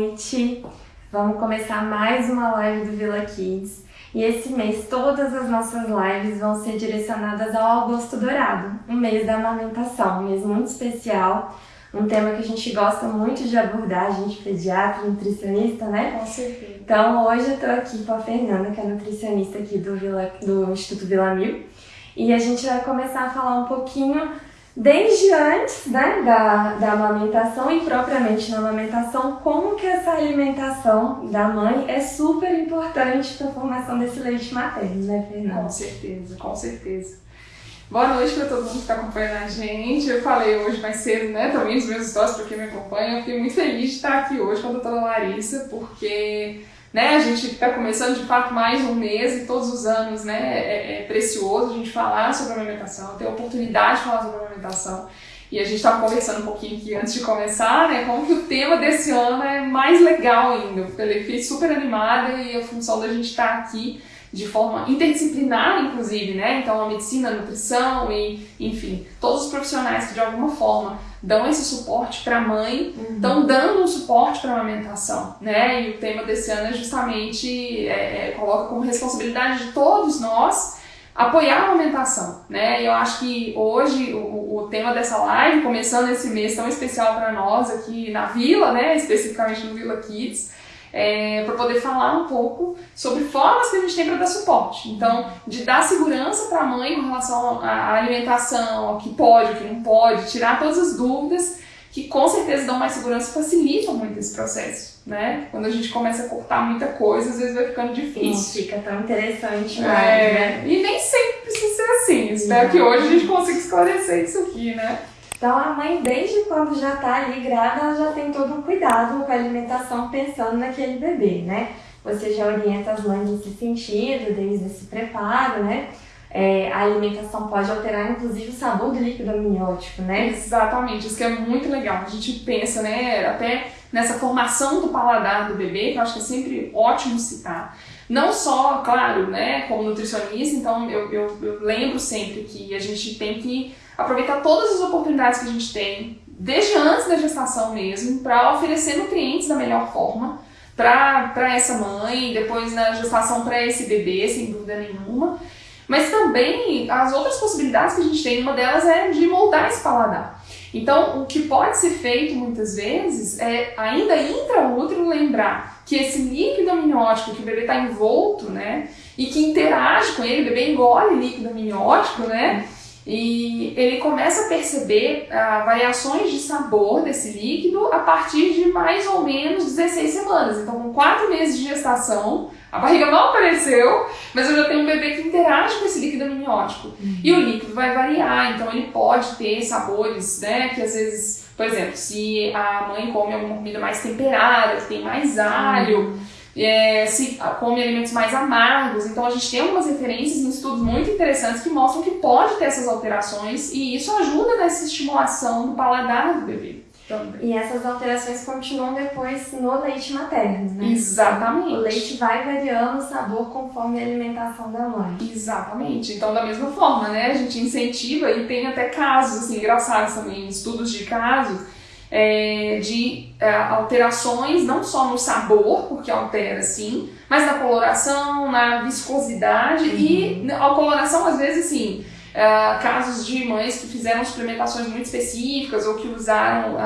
noite. Vamos começar mais uma live do Vila Kids. E esse mês todas as nossas lives vão ser direcionadas ao Agosto Dourado, um mês da amamentação, um mês muito especial, um tema que a gente gosta muito de abordar, a gente pediatra, nutricionista, né? Com certeza. Então hoje eu tô aqui com a Fernanda, que é nutricionista aqui do, Vila, do Instituto Vila Mil, e a gente vai começar a falar um pouquinho desde antes né, da, da amamentação e propriamente na amamentação, como que essa alimentação da mãe é super importante para a formação desse leite materno, né, Fernanda? Com certeza, com certeza. Boa noite para todo mundo que está acompanhando a gente. Eu falei hoje mais cedo, né, também nos meus stories para quem me acompanha. Eu fiquei muito feliz de estar aqui hoje com a doutora Larissa, porque né? A gente está começando de fato mais um mês e todos os anos né, é, é precioso a gente falar sobre a amamentação, ter a oportunidade de falar sobre a amamentação. E a gente estava conversando um pouquinho aqui antes de começar, né? Como que o tema desse ano é mais legal ainda. Eu fiquei super animada e a função da gente estar tá aqui de forma interdisciplinar, inclusive, né? Então, a medicina, a nutrição e, enfim, todos os profissionais que de alguma forma dão esse suporte para a mãe, estão uhum. dando um suporte para a amamentação, né? E o tema desse ano é justamente é, é, coloca como responsabilidade de todos nós apoiar a amamentação, né? E eu acho que hoje o, o tema dessa live, começando esse mês tão especial para nós aqui na Vila, né? Especificamente no Vila Kids, é, para poder falar um pouco sobre formas que a gente tem para dar suporte. Então, de dar segurança para a mãe com relação à alimentação, ao que pode, ao que não pode, tirar todas as dúvidas que com certeza dão mais segurança e facilitam muito esse processo, né? Quando a gente começa a cortar muita coisa, às vezes vai ficando difícil. Não fica tão interessante mais, é, né? E nem sempre precisa ser assim. Espero que hoje a gente consiga esclarecer isso aqui, né? Então a mãe, desde quando já está ali grávida, ela já tem todo um cuidado com a alimentação pensando naquele bebê, né? Você já orienta as mães nesse sentido, desde esse preparo, né? É, a alimentação pode alterar, inclusive, o sabor do líquido amniótico, né? Exatamente, isso que é muito legal. A gente pensa, né, até nessa formação do paladar do bebê, que eu acho que é sempre ótimo citar. Não só, claro, né, como nutricionista, então eu, eu, eu lembro sempre que a gente tem que aproveitar todas as oportunidades que a gente tem, desde antes da gestação mesmo, para oferecer nutrientes da melhor forma para essa mãe, depois na gestação para esse bebê, sem dúvida nenhuma. Mas também as outras possibilidades que a gente tem, uma delas é de moldar esse paladar. Então, o que pode ser feito muitas vezes é, ainda intraútero, lembrar que esse líquido amniótico que o bebê está envolto, né, e que interage com ele, o bebê engole líquido amniótico, né, e ele começa a perceber ah, variações de sabor desse líquido a partir de mais ou menos 16 semanas. Então, com 4 meses de gestação, a barriga não apareceu, mas eu já tenho um bebê que interage com esse líquido amniótico. Uhum. E o líquido vai variar, então ele pode ter sabores, né, que às vezes, por exemplo, se a mãe come alguma comida mais temperada, que tem mais alho, uhum é, se come alimentos mais amargos. Então a gente tem algumas referências em estudos muito interessantes que mostram que pode ter essas alterações e isso ajuda nessa estimulação do paladar do bebê. Também. E essas alterações continuam depois no leite materno, né? Exatamente. O leite vai variando o sabor conforme a alimentação da mãe. Exatamente. Então, da mesma forma, né? A gente incentiva e tem até casos assim, engraçados também, estudos de casos é, de é, alterações, não só no sabor, porque altera sim, mas na coloração, na viscosidade uhum. e a coloração, às vezes, assim, é, casos de mães que fizeram suplementações muito específicas ou que usaram,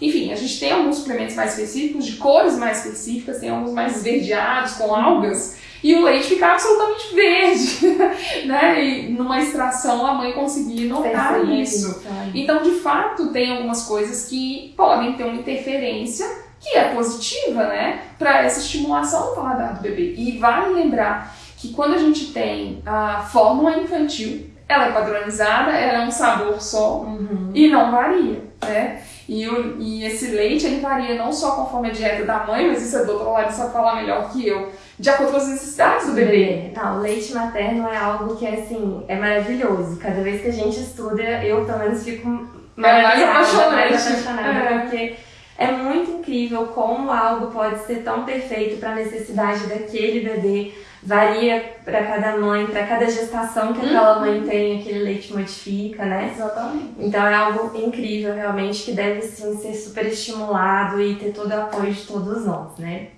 enfim, a gente tem alguns suplementos mais específicos, de cores mais específicas, tem alguns mais esverdeados, com algas, e o leite ficar absolutamente verde, né? E numa extração a mãe conseguir notar isso. Então, de fato, tem algumas coisas que podem ter uma interferência que é positiva, né? Para essa estimulação do paladar do bebê. E vale lembrar que quando a gente tem a fórmula infantil, ela é padronizada, ela é um sabor só uhum. e não varia, né? E, o, e esse leite ele varia não só conforme a dieta da mãe, mas isso a doutora Larissa falar melhor que eu, de acordo com as necessidades do bebê. Não, o leite materno é algo que assim, é maravilhoso. Cada vez que a gente estuda, eu pelo menos fico mais apaixonada, mais apaixonada é. porque é muito incrível como algo pode ser tão perfeito para a necessidade daquele bebê varia para cada mãe, para cada gestação que aquela uhum. mãe tem, aquele leite modifica, né? Exatamente. Então é algo incrível, realmente, que deve sim ser super estimulado e ter todo o apoio de todos nós, né?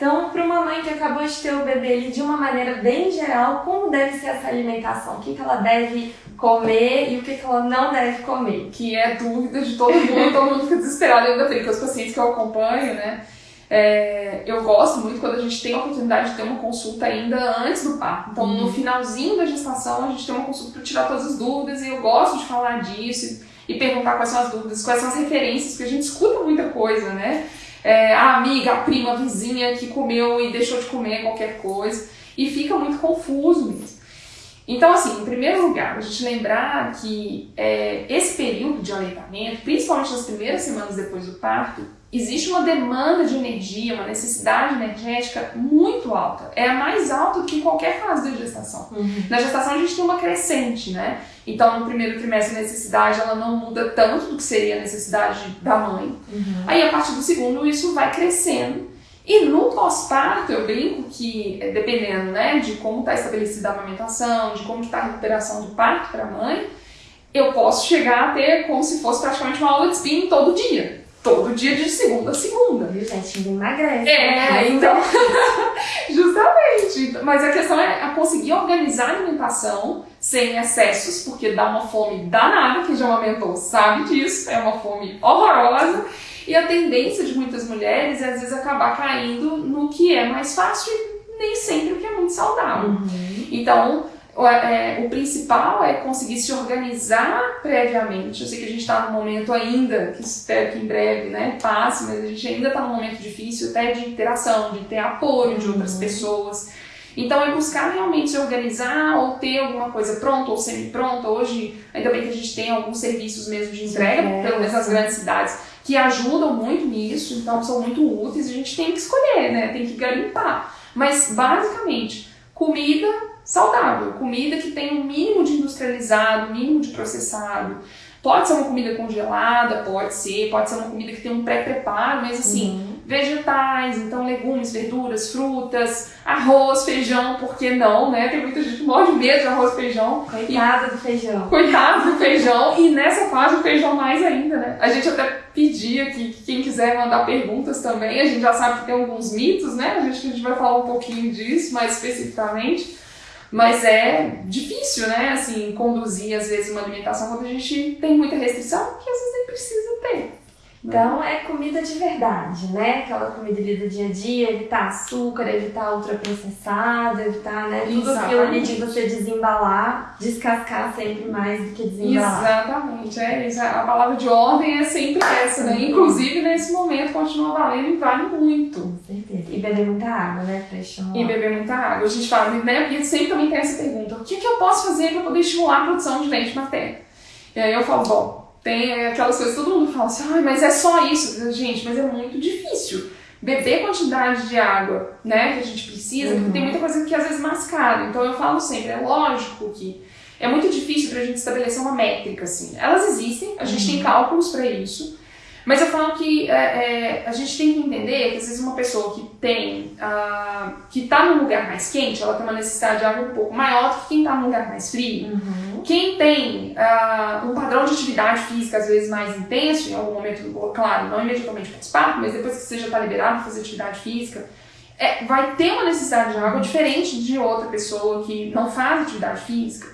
Então, para uma mãe que acabou de ter o bebê ali, de uma maneira bem geral, como deve ser essa alimentação? O que, que ela deve comer e o que, que ela não deve comer? Que é dúvida de todo mundo, todo mundo fica desesperado ainda tem, com os pacientes que eu acompanho, né? É, eu gosto muito quando a gente tem a oportunidade de ter uma consulta ainda antes do parto. Então, uhum. no finalzinho da gestação, a gente tem uma consulta para tirar todas as dúvidas e eu gosto de falar disso e perguntar quais são as dúvidas, quais são as referências, porque a gente escuta muita coisa, né? É, a amiga, a prima, a vizinha que comeu e deixou de comer qualquer coisa e fica muito confuso mesmo. Então, assim, em primeiro lugar, a gente lembrar que é, esse período de aleitamento, principalmente nas primeiras semanas depois do parto, existe uma demanda de energia, uma necessidade energética muito alta. É a mais alta do que em qualquer fase da gestação. Uhum. Na gestação a gente tem uma crescente, né? Então no primeiro trimestre a necessidade ela não muda tanto do que seria a necessidade da mãe. Uhum. Aí a partir do segundo isso vai crescendo. E no pós-parto eu brinco que, é, dependendo né, de como está estabelecida a amamentação, de como está a recuperação do parto para a mãe, eu posso chegar a ter como se fosse praticamente uma aula de spinning todo dia todo dia de segunda a segunda. Viu, gente? Emagrece. É, né? então. justamente. Mas a questão é a conseguir organizar a alimentação sem excessos, porque dá uma fome danada, quem já amamentou sabe disso, é uma fome horrorosa. E a tendência de muitas mulheres é às vezes acabar caindo no que é mais fácil e nem sempre o que é muito saudável. Uhum. Então, é, o principal é conseguir se organizar previamente. Eu sei que a gente está num momento ainda, que espero que em breve né, passe, mas a gente ainda está num momento difícil até de interação, de ter apoio de outras uhum. pessoas. Então é buscar realmente se organizar ou ter alguma coisa pronta ou semi-pronta. Hoje, ainda bem que a gente tem alguns serviços mesmo de entrega, é, pelo menos nas grandes cidades, que ajudam muito nisso, então são muito úteis. A gente tem que escolher, né? Tem que garimpar. Mas basicamente, comida saudável, comida que tem um mínimo de industrializado, mínimo de processado. Pode ser uma comida congelada, pode ser, pode ser uma comida que tem um pré-preparo, mas assim, uhum. Vegetais, então legumes, verduras, frutas, arroz, feijão, por que não, né? Tem muita gente que morre de medo de arroz e feijão. Coitada e... do feijão. Coitado do feijão, e nessa fase o feijão mais ainda, né? A gente até pedia que, que quem quiser mandar perguntas também, a gente já sabe que tem alguns mitos, né? A gente, a gente vai falar um pouquinho disso mais especificamente. Mas é difícil, né, assim, conduzir às vezes uma alimentação quando a gente tem muita restrição, que às vezes nem precisa ter. Então é comida de verdade, né? Aquela comida ali do dia a dia, evitar açúcar, evitar ultraprocessado, evitar né, tudo aquilo ali de você desembalar, descascar sempre mais do que desembalar. Exatamente, é isso. A palavra de ordem é sempre essa, né? Inclusive nesse momento continua valendo e vale muito. Com certeza. E beber muita água, né? Pra estimular. E beber muita água. A gente fala, né? E sempre também tem essa pergunta: o que, que eu posso fazer para poder estimular a produção de leite materno? E aí eu falo, bom, tem aquelas coisas, todo mundo fala assim, ah, mas é só isso. Gente, mas é muito difícil. Beber quantidade de água, né, que a gente precisa, uhum. porque tem muita coisa que às vezes mascara. Então eu falo sempre, é lógico que é muito difícil pra gente estabelecer uma métrica, assim. Elas existem, a gente uhum. tem cálculos para isso, mas eu falo que é, é, a gente tem que entender que às vezes uma pessoa que tem, uh, que está num lugar mais quente, ela tem uma necessidade de água um pouco maior do que quem está num lugar mais frio. Uhum. Quem tem uh, um padrão de atividade física às vezes mais intenso, em algum momento, claro, não imediatamente pós-parto, mas depois que você já está liberado para fazer atividade física, é, vai ter uma necessidade de água diferente de outra pessoa que não faz atividade física.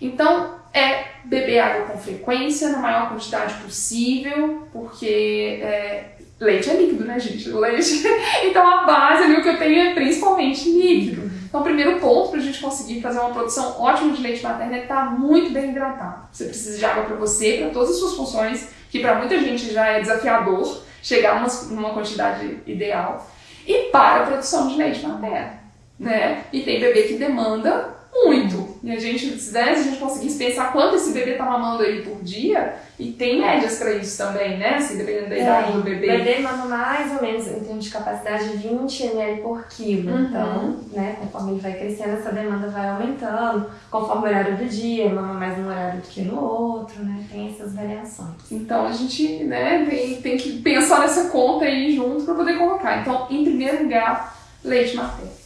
Então, é beber água com frequência, na maior quantidade possível, porque é, leite é líquido, né, gente? Leite. Então a base ali, o que eu tenho é principalmente líquido. Então, o primeiro ponto para a gente conseguir fazer uma produção ótima de leite materno é estar muito bem hidratado. Você precisa de água para você, para todas as suas funções, que para muita gente já é desafiador chegar numa, numa quantidade ideal. E para a produção de leite materno. Né? E tem bebê que demanda muito. E a gente, né, se a gente conseguisse pensar quanto esse bebê tá mamando aí por dia, e tem médias para isso também, né? Assim, dependendo da é, idade do bebê. O bebê mama mais ou menos, em termos de capacidade, 20 ml por quilo. Uhum. Então, né, conforme ele vai crescendo, essa demanda vai aumentando, conforme o horário do dia, mama mais num horário do que no outro, né? Tem essas variações. Então, a gente, né, tem, tem que pensar nessa conta aí junto para poder colocar. Então, em primeiro lugar, leite materno.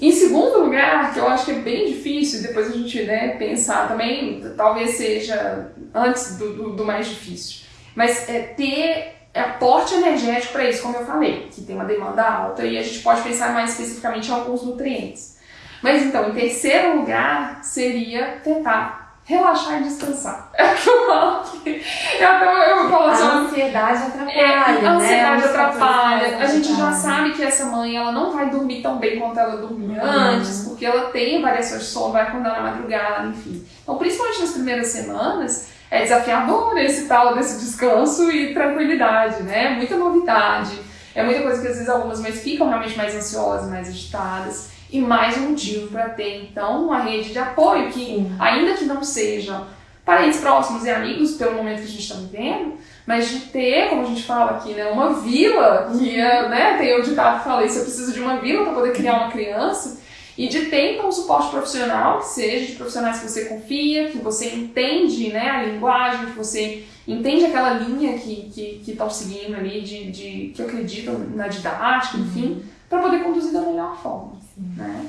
Em segundo lugar, que eu acho que é bem difícil, depois a gente né, pensar também, talvez seja antes do, do, do mais difícil, mas é ter aporte energético para isso, como eu falei, que tem uma demanda alta e a gente pode pensar mais especificamente em alguns nutrientes. Mas então, em terceiro lugar, seria tentar relaxar e descansar. É o que eu falo aqui. Eu, até, eu falo assim, a ansiedade atrapalha, é, A né? ansiedade atrapalha. A gente já sabe que essa mãe ela não vai dormir tão bem quanto ela dormia uhum. antes, porque ela tem variações de sono, vai acordar na madrugada, enfim. Então, principalmente nas primeiras semanas, é desafiador esse tal desse descanso e tranquilidade, né? Muita novidade. É muita coisa que às vezes algumas mães ficam realmente mais ansiosas, mais agitadas e mais um motivo para ter então uma rede de apoio que, Sim. ainda que não sejam parentes próximos e amigos pelo momento que a gente está vivendo, mas de ter, como a gente fala aqui, né, uma vila, que é, né, tem o ditado que fala isso, eu preciso de uma vila para poder criar uma criança, e de ter então um suporte profissional, que seja de profissionais que você confia, que você entende né, a linguagem, que você entende aquela linha que estão que, que seguindo ali, de, de, que acreditam na didática, enfim, uhum. para poder conduzir da melhor forma. Né?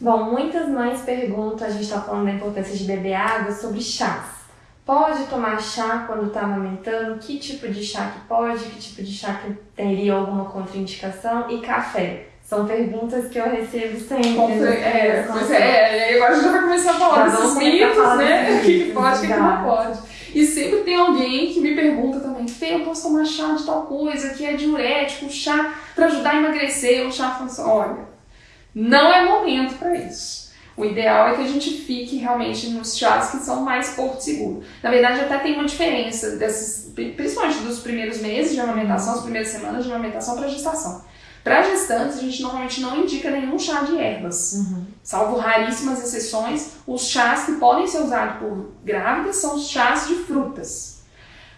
Bom, muitas mães perguntam, a gente está falando da importância de beber água, sobre chás. Pode tomar chá quando está amamentando? Que tipo de chá que pode? Que tipo de chá que teria alguma contraindicação? E café? São perguntas que eu recebo sempre. É, pois é, e agora a gente já vai começar a falar desses mitos, né? O que pode, o que não pode. E sempre tem alguém que me pergunta também, Fê, eu posso tomar chá de tal coisa, que é diurético, chá para ajudar a emagrecer, o chá funciona. Olha, não é momento para isso. O ideal é que a gente fique realmente nos chás que são mais porto seguro. Na verdade, até tem uma diferença, desses, principalmente dos primeiros meses de amamentação, as primeiras semanas de amamentação para gestação. Para gestantes, a gente normalmente não indica nenhum chá de ervas. Uhum. Salvo raríssimas exceções, os chás que podem ser usados por grávidas são os chás de frutas.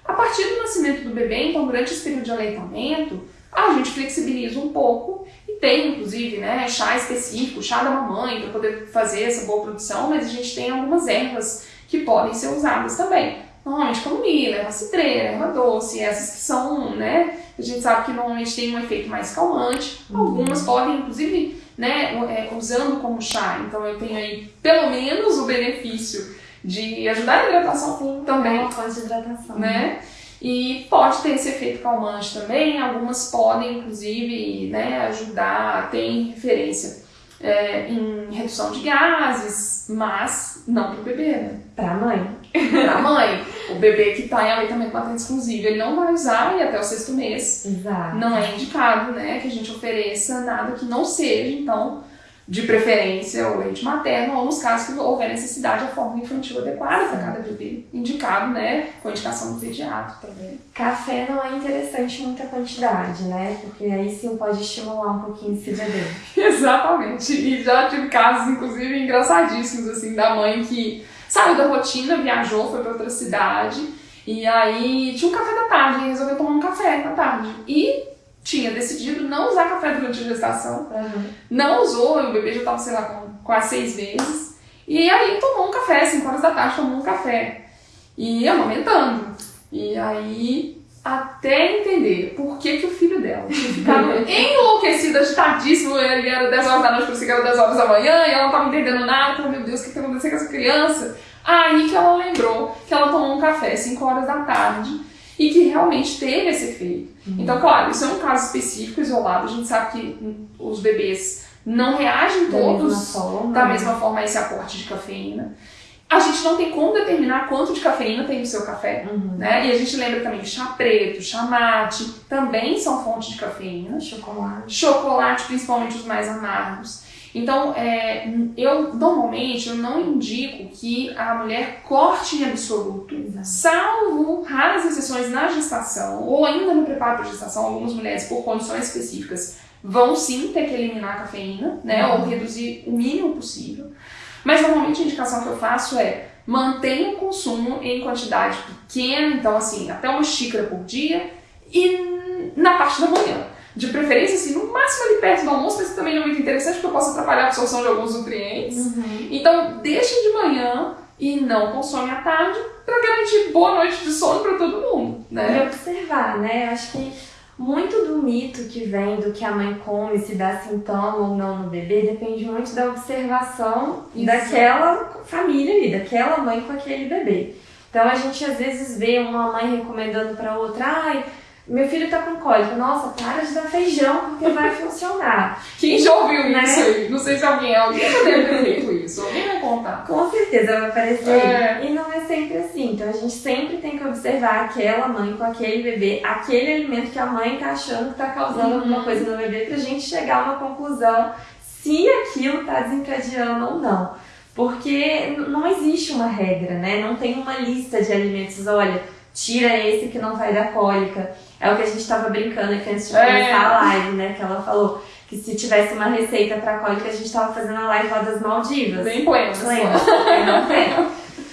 A partir do nascimento do bebê, então durante esse período de aleitamento, a gente flexibiliza um pouco e tem, inclusive, né, chá específico, chá da mamãe, para poder fazer essa boa produção, mas a gente tem algumas ervas que podem ser usadas também. Normalmente camomila, erva cidreira, erva doce, essas que são, né, a gente sabe que normalmente tem um efeito mais calmante. Uhum. Algumas podem, inclusive, né, é, usando como chá. Então eu tenho aí pelo menos o benefício de ajudar a hidratação também. Uma fonte de hidratação. Né? E pode ter esse efeito calmante também. Algumas podem, inclusive, né, ajudar, tem referência é, em redução de gases, mas não para o bebê, né? Para a mãe. para a mãe. O bebê que está em aleitamento materno exclusivo, ele não vai usar e até o sexto mês. Exato. Não é indicado, né, que a gente ofereça nada que não seja, então, de preferência o leite materno, ou nos casos que houver necessidade, a forma infantil adequada para cada bebê, indicado, né, com indicação do pediatra também. Café não é interessante muita quantidade, né, porque aí sim pode estimular um pouquinho esse bebê. Exatamente, e já tive casos, inclusive, engraçadíssimos, assim, da mãe que saiu da rotina, viajou, foi para outra cidade, e aí tinha um café da tarde, e resolveu tomar um café da tarde. E tinha decidido não usar café durante a gestação. Uhum. Não usou, o bebê já estava, sei lá, com quase seis meses. E aí tomou um café, 5 horas da tarde tomou um café. E amamentando. E aí, até entender por que, que o filho dela tinha ficado enlouquecido, agitadíssimo, ele era 10 horas da noite, parecia que era 10 horas da manhã, e ela não estava entendendo nada, falou, meu Deus, o que está acontecendo com essa criança? Aí que ela lembrou que ela tomou um café 5 horas da tarde e que realmente teve esse efeito. Uhum. Então, claro, isso é um caso específico, isolado, a gente sabe que os bebês não reagem da todos mesma forma, da né? mesma forma a esse aporte de cafeína. A gente não tem como determinar quanto de cafeína tem no seu café, uhum. né? E a gente lembra também que chá preto, chá mate, também são fontes de cafeína. Chocolate. Chocolate, principalmente os mais amargos. Então, é, eu normalmente eu não indico que a mulher corte em absoluto, Exato. salvo raras exceções na gestação ou ainda no preparo para gestação. Algumas mulheres, por condições específicas, vão sim ter que eliminar a cafeína, né, uhum. ou reduzir o mínimo possível. Mas normalmente a indicação que eu faço é mantenha o consumo em quantidade pequena, então assim, até uma xícara por dia e na parte da manhã de preferência, assim, no máximo ali perto do almoço, mas também não é muito interessante porque eu posso atrapalhar a absorção de alguns nutrientes. Uhum. Então, deixe de manhã e não consome à tarde para garantir boa noite de sono para todo mundo, né? E observar, né? Acho que muito do mito que vem do que a mãe come, se dá sintoma ou não no bebê, depende muito da observação Isso. daquela família ali, daquela mãe com aquele bebê. Então a gente às vezes vê uma mãe recomendando para outra, ai, meu filho tá com cólica. Nossa, para de dar feijão porque vai funcionar. Quem já ouviu né? isso aí? Não sei se alguém, alguém já deve ter feito isso. Alguém vai contar. Com certeza vai aparecer. É. E não é sempre assim. Então a gente sempre tem que observar aquela mãe com aquele bebê, aquele alimento que a mãe tá achando que tá causando uhum. alguma coisa no bebê, pra gente chegar a uma conclusão se aquilo tá desencadeando ou não. Porque não existe uma regra, né? Não tem uma lista de alimentos. Olha, tira esse que não vai dar cólica é o que a gente estava brincando aqui antes de começar é. a live, né? Que ela falou que se tivesse uma receita para cólica, a gente estava fazendo a live lá das Maldivas. Bem plena. Plena.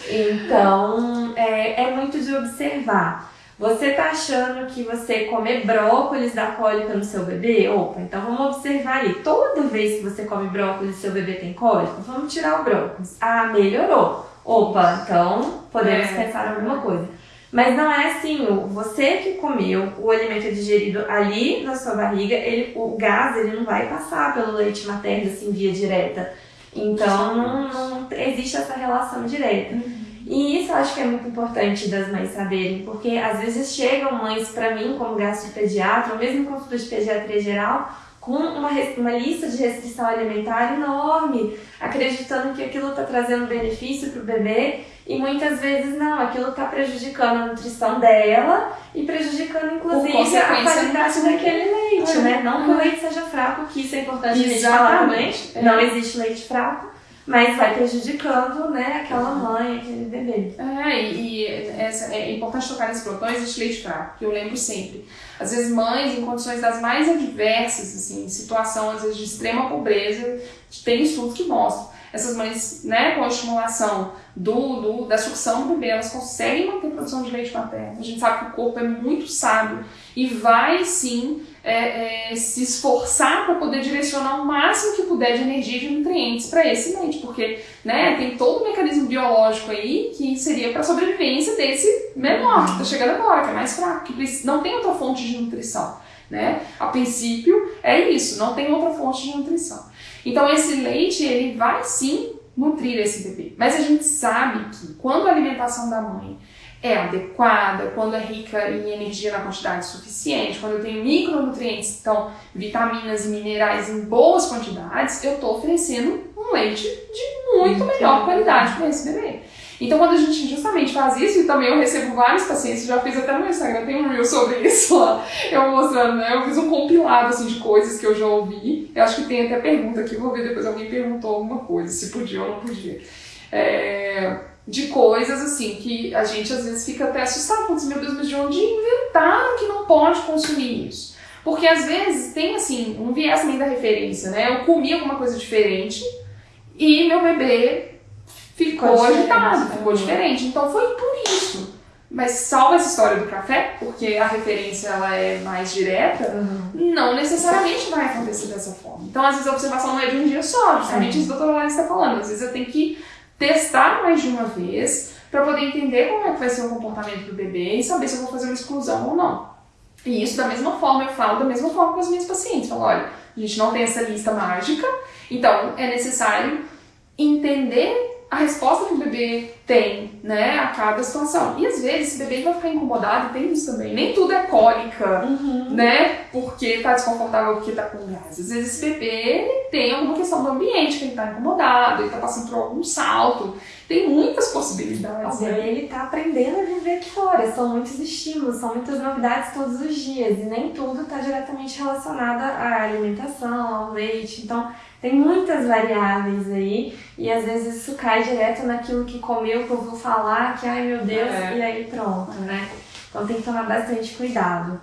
então, é, é muito de observar. Você tá achando que você comer brócolis dá cólica no seu bebê? Opa, então vamos observar ali. Toda vez que você come brócolis e seu bebê tem cólica, vamos tirar o brócolis. Ah, melhorou. Opa, então podemos é. pensar em alguma coisa. Mas não é assim, você que comeu, o alimento é digerido ali na sua barriga, ele, o gás ele não vai passar pelo leite materno assim via direta. Então não, não existe essa relação direta. Uhum. E isso eu acho que é muito importante das mães saberem, porque às vezes chegam mães para mim como gastropediatra, ou mesmo consulta de pediatria geral, com uma, uma lista de restrição alimentar enorme, acreditando que aquilo está trazendo benefício para o bebê e muitas vezes não, aquilo está prejudicando a nutrição dela e prejudicando inclusive a qualidade daquele leite, né? Não que o leite seja fraco, que isso é importante a gente falar também. É. Não existe leite fraco, mas vai prejudicando, né, aquela mãe, aquele bebê. É, e, e essa, é importante tocar nesse ponto, não existe leite fraco, que eu lembro sempre. Às vezes mães em condições das mais adversas, assim, situação às vezes de extrema pobreza, tem estudos que mostram essas mães, né, com a estimulação do, do, da sucção do bebê, elas conseguem manter a produção de leite materno. A gente sabe que o corpo é muito sábio e vai sim é, é, se esforçar para poder direcionar o máximo que puder de energia e de nutrientes para esse leite, porque né, tem todo o mecanismo biológico aí que seria para a sobrevivência desse menor que está chegando agora, que é mais fraco, que não tem outra fonte de nutrição. Né? A princípio é isso, não tem outra fonte de nutrição. Então esse leite ele vai sim nutrir esse bebê, mas a gente sabe que quando a alimentação da mãe é adequada, quando é rica em energia na quantidade suficiente, quando eu tenho micronutrientes, então vitaminas e minerais em boas quantidades, eu estou oferecendo um leite de muito melhor qualidade para esse bebê. Então, quando a gente justamente faz isso, e também eu recebo vários pacientes, já fiz até no meu Instagram, tem um reel sobre isso lá, eu mostrando, né? Eu fiz um compilado, assim, de coisas que eu já ouvi. Eu acho que tem até pergunta aqui, vou ver depois alguém perguntou alguma coisa, se podia ou não podia. É, de coisas, assim, que a gente às vezes fica até assustado, assim, meu Deus, mas de onde inventaram que não pode consumir isso? Porque às vezes tem, assim, um viés também da referência, né? Eu comi alguma coisa diferente e meu bebê ficou, agitado, ficou uhum. diferente. Então foi por isso. Mas salva essa história do café, porque a referência ela é mais direta, uhum. não necessariamente vai acontecer dessa forma. Então, às vezes, a observação não é de um dia só, justamente uhum. isso que a doutora Lara está falando. Às vezes eu tenho que testar mais de uma vez para poder entender como é que vai ser o comportamento do bebê e saber se eu vou fazer uma exclusão ou não. E isso da mesma forma, eu falo da mesma forma com os meus pacientes. Falo, olha, a gente não tem essa lista mágica, então é necessário entender a resposta que o bebê tem, né, a cada situação. E às vezes esse bebê vai ficar incomodado, tem isso também. Nem tudo é cólica, uhum. né, porque tá desconfortável, porque tá com gás. Às vezes esse bebê tem alguma questão do ambiente, que ele tá incomodado, ele tá passando por algum salto. Tem muitas possibilidades. Bebê, ele tá aprendendo a viver aqui fora. São muitos estímulos, são muitas novidades todos os dias. E nem tudo tá diretamente relacionado à alimentação, ao leite. Então, tem muitas variáveis aí e às vezes isso cai direto naquilo que comeu, que eu vou falar, que ai meu Deus, é. e aí pronto, né? Então tem que tomar bastante cuidado.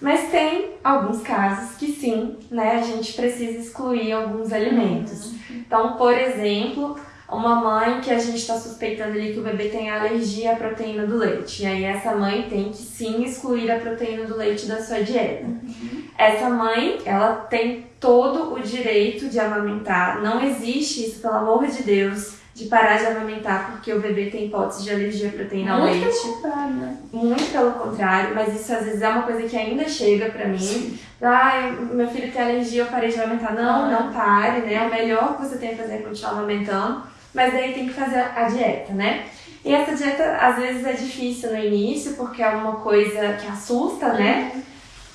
Mas tem alguns casos que sim, né, a gente precisa excluir alguns alimentos. Uhum. Então, por exemplo, uma mãe que a gente está suspeitando ali que o bebê tem alergia à proteína do leite. E aí essa mãe tem que sim excluir a proteína do leite da sua dieta. Uhum. Essa mãe, ela tem todo o direito de amamentar. Não existe isso, pelo amor de Deus, de parar de amamentar porque o bebê tem hipótese de alergia à proteína Muito leite. pelo contrário, né? Muito pelo contrário, mas isso às vezes é uma coisa que ainda chega pra mim. Ah, meu filho tem alergia, eu parei de amamentar. Não, Ah. não pare, né? O melhor que você tem a fazer é continuar amamentando, mas daí tem que fazer a dieta, né? E essa dieta às vezes é difícil no início, porque é uma coisa que assusta, né?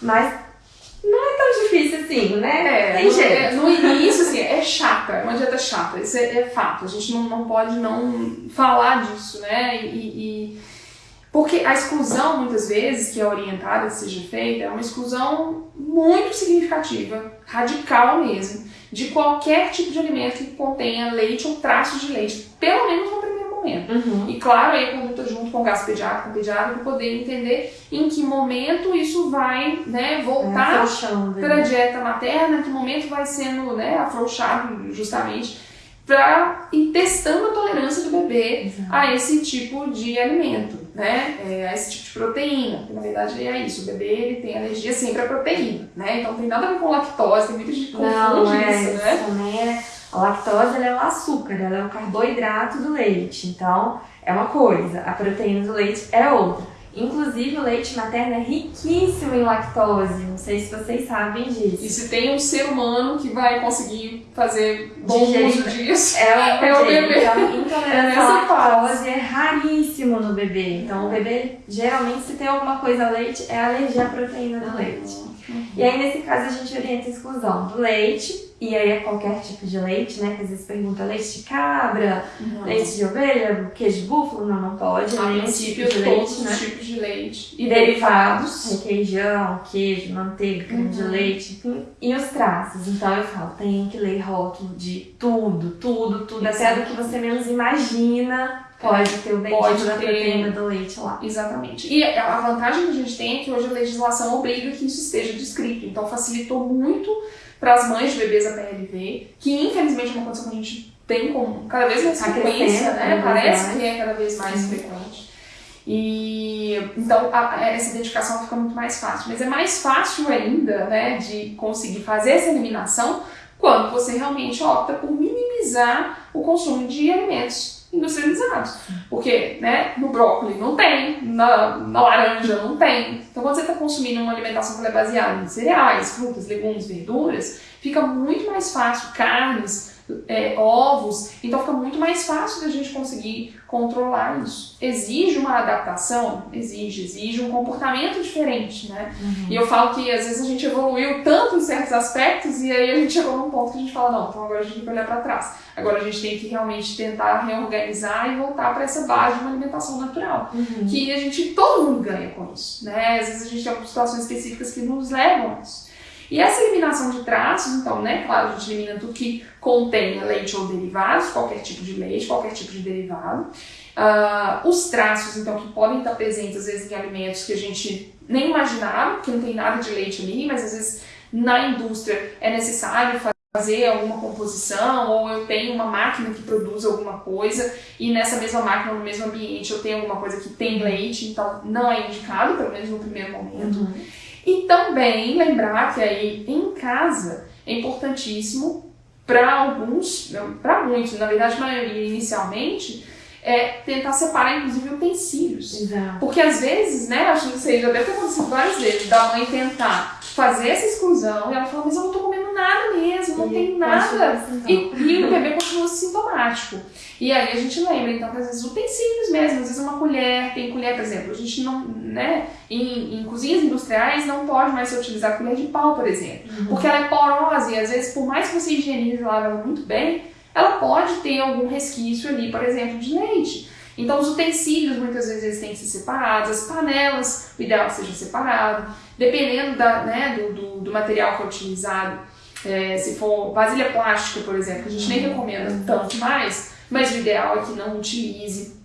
Mas não é tão difícil assim, né? É, tem no, jeito. no início, assim, é chata, é uma dieta chata, isso é, é fato. A gente não, não pode não falar disso, né? E, e- porque a exclusão, muitas vezes, que é orientada que seja feita, é uma exclusão muito significativa, radical mesmo, de qualquer tipo de alimento que contenha leite ou traços de leite, pelo menos no primeiro momento. Uhum. E claro, aí a conduta junto com o gasto pediátrico, com o pediatra, para poder entender em que momento isso vai né, voltar É, para a né? dieta materna, que momento vai sendo né, afrouxado justamente para ir testando a tolerância do bebê Exato. a esse tipo de alimento, né? É, a esse tipo de proteína, porque na verdade é isso, o bebê ele tem alergia sempre à proteína, né? Então tem nada a ver com lactose, tem muita gente que Não, confunde é, isso, né? É. A lactose ela é o açúcar, ela é o carboidrato do leite. Então, é uma coisa, a proteína do leite é outra. Inclusive, o leite materno é riquíssimo em lactose. Não sei se vocês sabem disso. E se tem um ser humano que vai conseguir fazer bom Digerir. uso disso, É o, É o bebê. Então, É intolerância à lactose é raríssimo no bebê. Então, o bebê, geralmente, se tem alguma coisa a leite, é alergia à proteína do leite. E aí, nesse caso, a gente orienta a exclusão do leite, e aí é qualquer tipo de leite, né? Que às vezes pergunta leite de cabra, Não. leite de ovelha, queijo de búfalo, não, não pode, A nenhum tipo princípio, de todos leite, né? os tipos de leite E derivados, requeijão, queijo, manteiga, creme de Uhum. leite, enfim. E os traços. Então eu falo, tem que ler rótulo de tudo, tudo, tudo. Até do que você menos imagina pode ter o bendito Pode da ter. proteína do leite lá. Exatamente. E a vantagem que a gente tem é que hoje a legislação obriga que isso esteja descrito. Então facilitou muito para as mães de bebês a PLV, que infelizmente é uma condição que a gente tem com cada vez mais frequência, né? vez Parece que é cada vez mais Sim. frequente. E então a- essa identificação fica muito mais fácil. Mas é mais fácil ainda, né, de conseguir fazer essa eliminação quando você realmente opta por minimizar o consumo de alimentos industrializados. Porque, né, no brócolis não tem, na, na laranja não tem. Então, quando você está consumindo uma alimentação que é baseada em cereais, frutas, legumes, verduras, fica muito mais fácil, carnes, é, ovos, então fica muito mais fácil da gente conseguir controlar isso. Exige uma adaptação? Exige, exige um comportamento diferente, né? E eu falo que às vezes a gente evoluiu tanto em certos aspectos e aí a gente chegou num ponto que a gente fala, não, então agora a gente tem que olhar para trás. Agora a gente tem que realmente tentar reorganizar e voltar para essa base de uma alimentação natural. Uhum. Que a gente, todo mundo ganha com isso, né? Às vezes a gente tem situações específicas que nos levam a isso. E essa eliminação de traços, então, né, claro, a gente elimina tudo que contenha leite ou derivados, qualquer tipo de leite, qualquer tipo de derivado. Ah, os traços, então, que podem estar presentes, às vezes, em alimentos que a gente nem imaginava, que não tem nada de leite ali, mas às vezes na indústria é necessário fazer alguma composição, ou eu tenho uma máquina que produz alguma coisa, e nessa mesma máquina, no mesmo ambiente, eu tenho alguma coisa que tem leite, então não é indicado, pelo menos no primeiro momento. Uhum. E também lembrar que aí em casa é importantíssimo para alguns, para muitos, na verdade a maioria inicialmente, é tentar separar inclusive utensílios. Exato. Porque às vezes, né, acho que isso já deve ter acontecido várias vezes, da mãe tentar fazer essa exclusão e ela fala, mas eu não tô comendo nada mesmo, não E tem nada. E, e o bebê continua sintomático. E aí a gente lembra, então, que às vezes utensílios mesmo, às vezes uma colher, tem colher, por exemplo, a gente não, né, em, em cozinhas industriais não pode mais se utilizar colher de pau, por exemplo, Uhum. porque ela é porosa e às vezes, por mais que você higienize ela muito bem, ela pode ter algum resquício ali, por exemplo, de leite. Então, os utensílios muitas vezes eles têm que ser separados, as panelas, o ideal é que seja separado, dependendo da, né, do, do, do material que é utilizado. É, se for vasilha plástica, por exemplo, a gente nem recomenda tanto mais, mas o ideal é que não utilize.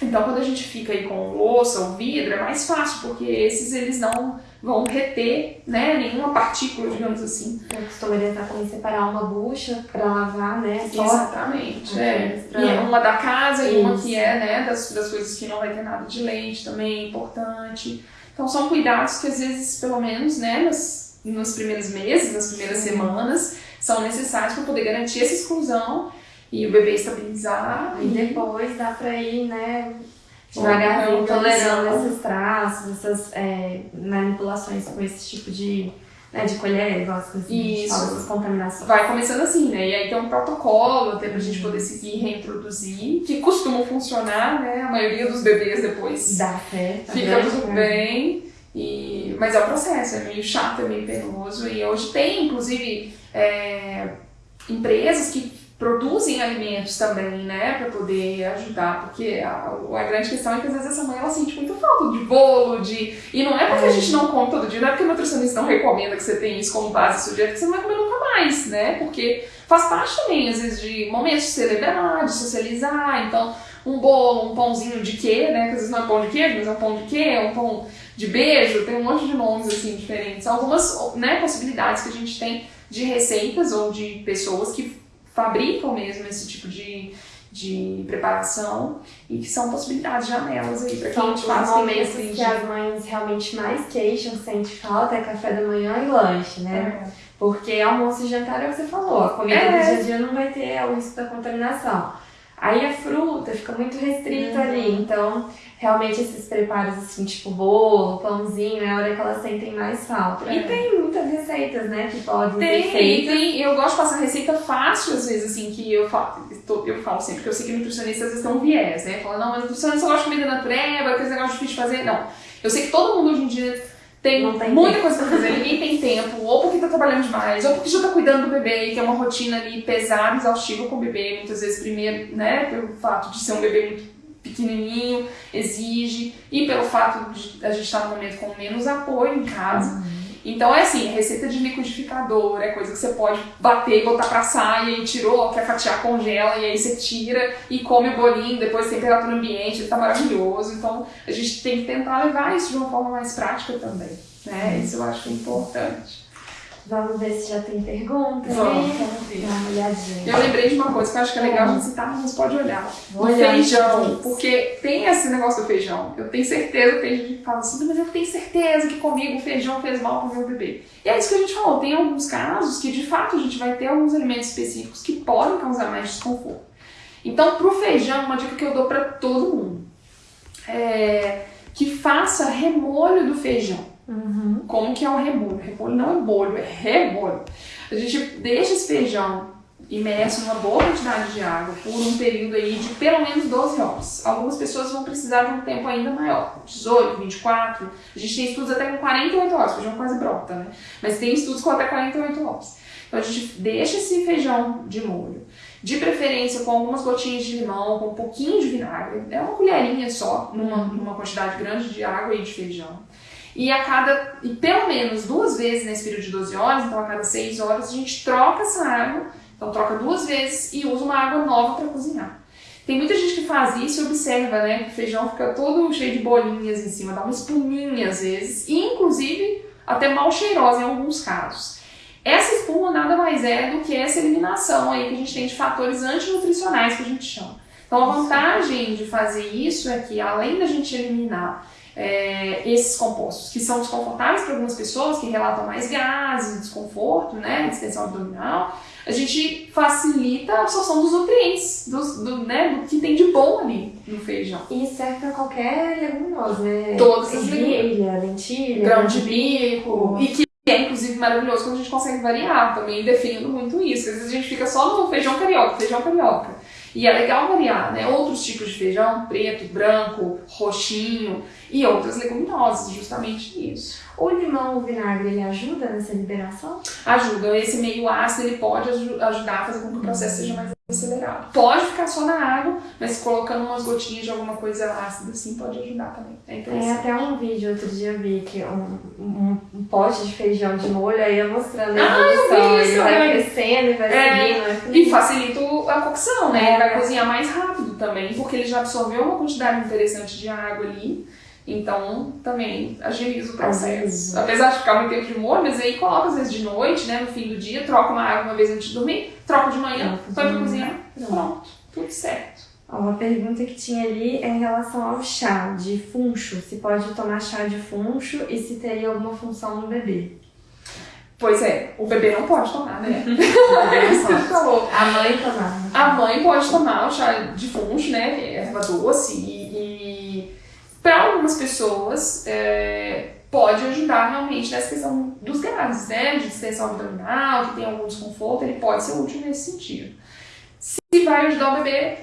Então, quando a gente fica aí com louça ou vidro, é mais fácil, porque esses eles não vão reter né, nenhuma partícula, digamos assim. Eu costumaria estar também separar uma bucha para lavar, né? Só Exatamente. É. E é uma da casa e uma Isso. que é né, das, das coisas que não vai ter nada de leite também, é importante. Então são cuidados que às vezes, pelo menos, né, nas, nos primeiros meses, nas primeiras Sim. semanas, são necessários para poder garantir essa exclusão e o bebê estabilizar. E depois dá pra ir, né, devagarzinho tolerando esses traços, essas é, manipulações com esse tipo de né, de colher, igual as coisas Isso. essas contaminações. Vai começando assim, né? E aí tem um protocolo até pra gente poder seguir e reintroduzir, que costuma funcionar, né? A maioria dos bebês depois Dá certo. fica né? tudo bem. E... Mas é o processo, é meio chato, é meio penoso. E hoje tem, inclusive, é, empresas que produzem alimentos também, né, para poder ajudar, porque a, a, grande questão é que às vezes essa mãe ela sente muito falta de bolo, de e não é porque a gente não come todo dia, não é porque o nutricionista não recomenda que você tenha isso como base do dia, que você não vai comer nunca mais, né, porque faz parte também às vezes de momentos de celebrar, de socializar, então um bolo, um pãozinho de quê, né, que às vezes não é pão de queijo, mas é um pão de quê, é um pão de beijo, tem um monte de nomes assim diferentes, algumas né, possibilidades que a gente tem de receitas ou de pessoas que fabricam mesmo esse tipo de, de preparação e que são possibilidades, janelas aí para quem São de os momentos que as mães realmente mais queixam, sente falta, é café da manhã e lanche, né? É. Porque almoço e jantar é o que você falou, a comida É. do dia a dia não vai ter o risco da contaminação. Aí a fruta fica muito restrita Uhum. ali, então realmente esses preparos assim, tipo bolo, pãozinho, é a hora que elas sentem mais falta. É. E tem muitas receitas, né, que podem ser Tem, feitas. tem, eu gosto de passar receita fácil, às vezes, assim, que eu falo, eu falo sempre, que eu sei que nutricionista às vezes tem um viés, né? Fala, não, mas nutricionista gosta de comida natureba, aqueles negócios difíceis de fazer. Não. Eu sei que todo mundo hoje em dia tem, tem muita tempo. coisa pra fazer, ninguém tem tempo, ou porque tá trabalhando demais, ou porque já tá cuidando do bebê, que é uma rotina ali pesada, exaustiva com o bebê, muitas vezes primeiro, né, pelo fato de ser um bebê muito pequenininho, exige, e pelo fato de a gente estar num momento com menos apoio em casa. Então é assim, receita de liquidificador, é coisa que você pode bater e botar pra assar, e tirou, quer fatiar, congela, e aí você tira e come o bolinho, depois temperatura ambiente, ele tá maravilhoso. Então a gente tem que tentar levar isso de uma forma mais prática também, né? Isso eu acho que é importante. Vamos ver se já tem pergunta. Vamos, né? vamos ver. Dá uma olhadinha. Eu lembrei de uma coisa que eu acho que é legal a gente citar, mas pode olhar. Vou O olhar. feijão, porque tem esse negócio do feijão. Eu tenho certeza que tem gente que fala assim, mas eu tenho certeza que comigo o feijão fez mal pro meu bebê. E é isso que a gente falou, tem alguns casos que de fato a gente vai ter alguns alimentos específicos que podem causar mais desconforto. Então, pro feijão, uma dica que eu dou pra todo mundo é que faça remolho do feijão. Uhum. Como que é o remolho? Remolho não é bolho, é remolho. A gente deixa esse feijão imerso numa boa quantidade de água por um período aí de pelo menos 12 horas. Algumas pessoas vão precisar de um tempo ainda maior, 18, 24. A gente tem estudos até com 48 horas, feijão quase brota, né? Mas tem estudos com até 48 horas. Então a gente deixa esse feijão de molho. De preferência com algumas gotinhas de limão, com um pouquinho de vinagre. É uma colherinha só, numa, numa quantidade grande de água e de feijão. E a cada, e pelo menos duas vezes nesse período de 12 horas, então a cada 6 horas, a gente troca essa água, então troca duas vezes e usa uma água nova para cozinhar. Tem muita gente que faz isso e observa, né, que o feijão fica todo cheio de bolinhas em cima, dá uma espuminha às vezes, e inclusive até mal cheirosa em alguns casos. Essa espuma nada mais é do que essa eliminação aí que a gente tem de fatores antinutricionais que a gente chama. Então a vantagem de fazer isso é que além da gente eliminar é, esses compostos que são desconfortáveis para algumas pessoas, que relatam mais gases, desconforto, né, distensão abdominal, a gente facilita a absorção dos nutrientes, dos, do, né, do que tem de bom ali no feijão. E serve pra qualquer leguminosa, né? Todas as Ervilha, lentilha, Grão de bico, e que é inclusive maravilhoso quando a gente consegue variar, também definindo muito isso. Às vezes a gente fica só no feijão carioca, feijão carioca. E é legal variar, né? Outros tipos de feijão, preto, branco, roxinho e outras leguminosas, justamente isso. O limão, o vinagre, ele ajuda nessa liberação? Ajuda, esse meio ácido ele pode aju- ajudar a fazer com que o processo seja mais acelerado. Pode ficar só na água, mas colocando umas gotinhas de alguma coisa ácida assim pode ajudar também. É interessante. até um vídeo outro dia eu vi que um, um, um pote de feijão de molho aí ia mostrando a Ah, evolução. vi Ele vai né? crescendo e vai É, seguindo. E facilita o- a cocção, né? É. Ele vai cozinhar mais rápido também, porque ele já absorveu uma quantidade interessante de água ali. Então, também agiliza o processo. Apesar de ficar muito tempo de molho, mas aí coloca às vezes de noite, né? No fim do dia, troca uma água uma vez antes de dormir, troca de manhã, Troca de põe pra manhã. cozinhar, Pronto. Tudo certo. Uma pergunta que tinha ali é em relação ao chá de funcho. Se pode tomar chá de funcho e se teria alguma função no bebê. Pois é, o bebê não pode tomar, né? falou. A mãe tomar. A mãe pode tomar o chá de funcho, né? Erva doce. E, e para algumas pessoas é, pode ajudar realmente nessa questão dos gases, né? De distensão abdominal, que tem algum desconforto, ele pode ser útil nesse sentido. Se vai ajudar o bebê,